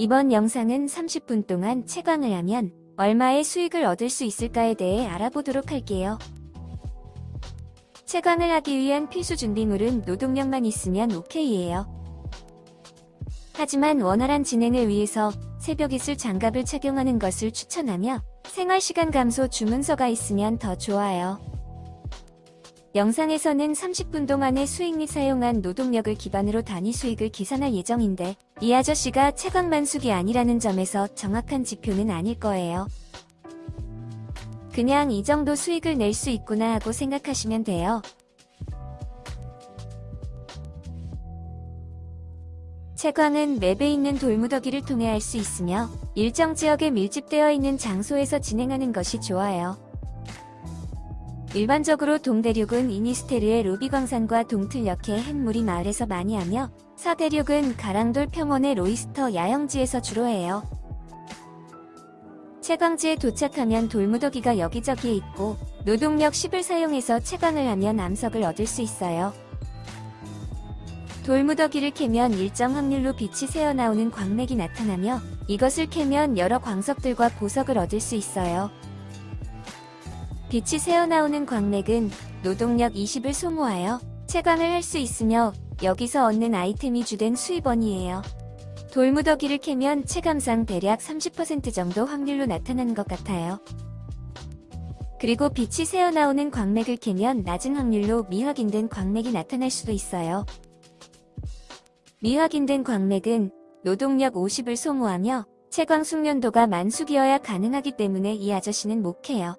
이번 영상은 30분 동안 채광을 하면 얼마의 수익을 얻을 수 있을까에 대해 알아보도록 할게요. 채광을 하기 위한 필수 준비물은 노동력만 있으면 오케이예요. 하지만 원활한 진행을 위해서 새벽 이슬 장갑을 착용하는 것을 추천하며 생활시간 감소 주문서가 있으면 더 좋아요. 영상에서는 30분 동안의 수익 및 사용한 노동력을 기반으로 단위 수익을 계산할 예정인데 이 아저씨가 채광만숙이 아니라는 점에서 정확한 지표는 아닐 거예요. 그냥 이 정도 수익을 낼 수 있구나 하고 생각하시면 돼요. 채광은 맵에 있는 돌무더기를 통해 할 수 있으며 일정 지역에 밀집되어 있는 장소에서 진행하는 것이 좋아요. 일반적으로 동대륙은 이니스테르의 루비광산과 동틀역의 햇물이 마을에서 많이 하며 서대륙은 가랑돌 평원의 로이스터 야영지에서 주로 해요. 채광지에 도착하면 돌무더기가 여기저기에 있고 노동력 10을 사용해서 채광을 하면 암석을 얻을 수 있어요. 돌무더기를 캐면 일정 확률로 빛이 새어나오는 광맥이 나타나며 이것을 캐면 여러 광석들과 보석을 얻을 수 있어요. 빛이 새어나오는 광맥은 노동력 20을 소모하여 채광을 할 수 있으며 여기서 얻는 아이템이 주된 수입원이에요. 돌무더기를 캐면 체감상 대략 30% 정도 확률로 나타나는 것 같아요. 그리고 빛이 새어나오는 광맥을 캐면 낮은 확률로 미확인된 광맥이 나타날 수도 있어요. 미확인된 광맥은 노동력 50을 소모하며 채광 숙련도가 만숙이어야 가능하기 때문에 이 아저씨는 못 캐요.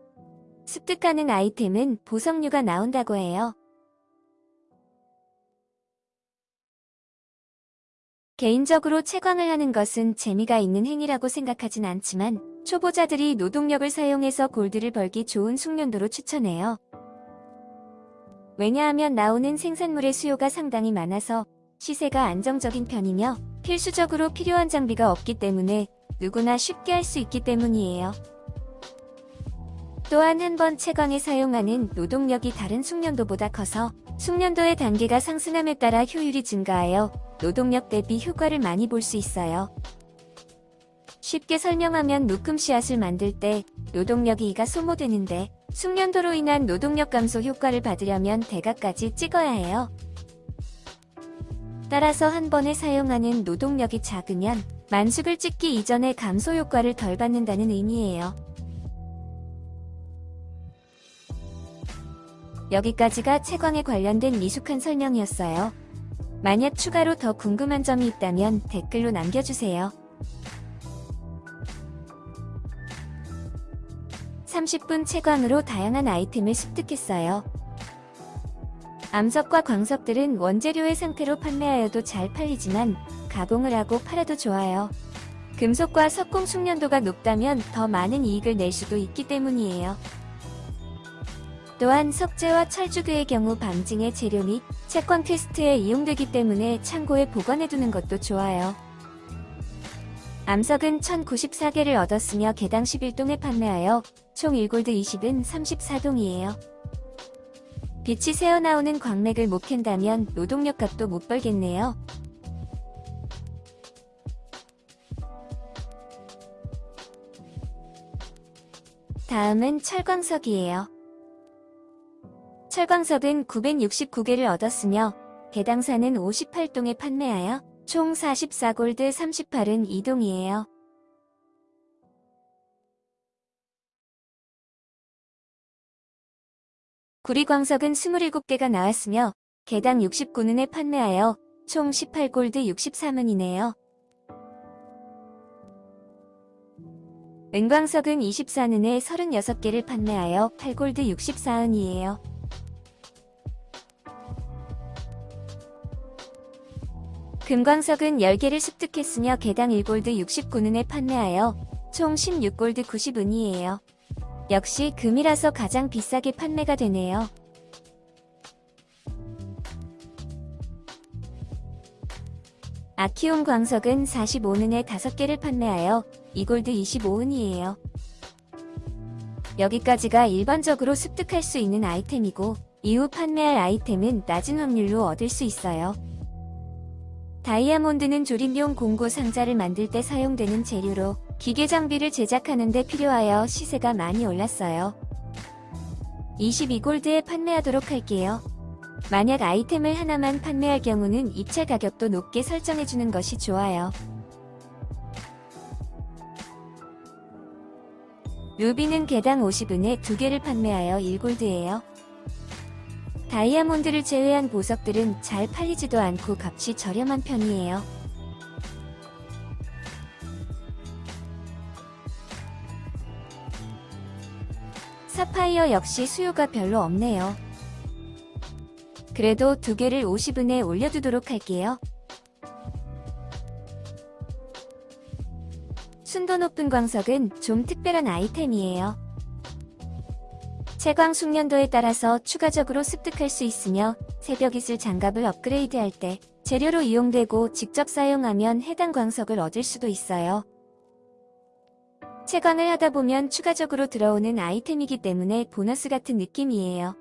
습득하는 아이템은 보석류가 나온다고 해요. 개인적으로 채광을 하는 것은 재미가 있는 행위라고 생각하진 않지만 초보자들이 노동력을 사용해서 골드를 벌기 좋은 숙련도로 추천해요. 왜냐하면 나오는 생산물의 수요가 상당히 많아서 시세가 안정적인 편이며 필수적으로 필요한 장비가 없기 때문에 누구나 쉽게 할 수 있기 때문이에요. 또한 한 번 채광에 사용하는 노동력이 다른 숙련도보다 커서 숙련도의 단계가 상승함에 따라 효율이 증가하여 노동력 대비 효과를 많이 볼 수 있어요. 쉽게 설명하면 묶음 씨앗을 만들 때 노동력이 2가 소모되는데 숙련도로 인한 노동력 감소 효과를 받으려면 대가까지 찍어야 해요. 따라서 한 번에 사용하는 노동력이 작으면 만숙을 찍기 이전에 감소 효과를 덜 받는다는 의미예요. 여기까지가 채광에 관련된 미숙한 설명이었어요. 만약 추가로 더 궁금한 점이 있다면 댓글로 남겨주세요. 30분 채광으로 다양한 아이템을 습득했어요. 암석과 광석들은 원재료의 상태로 판매하여도 잘 팔리지만 가공을 하고 팔아도 좋아요. 금속과 석공 숙련도가 높다면 더 많은 이익을 낼 수도 있기 때문이에요. 또한 석재와 철주괴의 경우 방징의 재료 및 채권 quest에 이용되기 때문에 창고에 보관해두는 것도 좋아요. 암석은 1094개를 얻었으며 개당 11동에 판매하여 총 1골드 20은 34동이에요. 빛이 새어나오는 광맥을 못 캔다면 노동력 값도 못 벌겠네요. 다음은 철광석이에요. 철광석은 969개를 얻었으며 개당사는 58동에 판매하여 총 44골드 38은 2동이에요. 구리광석은 27개가 나왔으며 개당 69는에 판매하여 총 18골드 63은이네요. 은광석은 24는에 36개를 판매하여 8골드 64은이에요. 금광석은 10개를 습득했으며 개당 1골드 69는에 판매하여 총 16골드 90은이에요. 역시 금이라서 가장 비싸게 판매가 되네요. 아키온 광석은 45은에 5개를 판매하여 2골드 25은이에요. 여기까지가 일반적으로 습득할 수 있는 아이템이고 이후 판매할 아이템은 낮은 확률로 얻을 수 있어요. 다이아몬드는 조립용 공구 상자를 만들 때 사용되는 재료로 기계 장비를 제작하는 데 필요하여 시세가 많이 올랐어요. 22골드에 판매하도록 할게요. 만약 아이템을 하나만 판매할 경우는 입찰 가격도 높게 설정해주는 것이 좋아요. 루비는 개당 50은에 두 개를 판매하여 1골드예요. 다이아몬드를 제외한 보석들은 잘 팔리지도 않고 값이 저렴한 편이에요. 사파이어 역시 수요가 별로 없네요. 그래도 두 개를 50은에 올려두도록 할게요. 순도 높은 광석은 좀 특별한 아이템이에요. 채광 숙련도에 따라서 추가적으로 습득할 수 있으며 새벽 이슬 장갑을 업그레이드할 때 재료로 이용되고 직접 사용하면 해당 광석을 얻을 수도 있어요. 채광을 하다 보면 추가적으로 들어오는 아이템이기 때문에 보너스 같은 느낌이에요.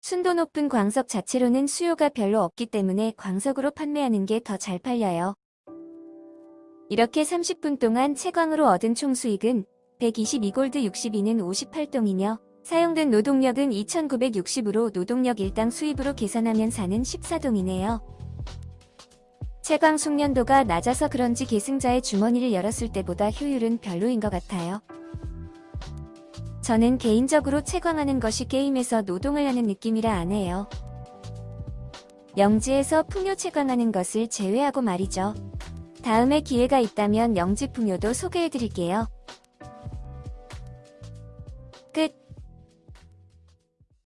순도 높은 광석 자체로는 수요가 별로 없기 때문에 광석으로 판매하는 게 더 잘 팔려요. 이렇게 30분 동안 채광으로 얻은 총 수익은 122골드 62는 58동이며 사용된 노동력은 2960으로 노동력 일당 수입으로 계산하면 사는 14동이네요. 채광 숙련도가 낮아서 그런지 계승자의 주머니를 열었을 때보다 효율은 별로인 것 같아요. 저는 개인적으로 채광하는 것이 게임에서 노동을 하는 느낌이라 안 해요. 영지에서 풍요 채광하는 것을 제외하고 말이죠. 다음에 기회가 있다면 영지 풍요도 소개해드릴게요.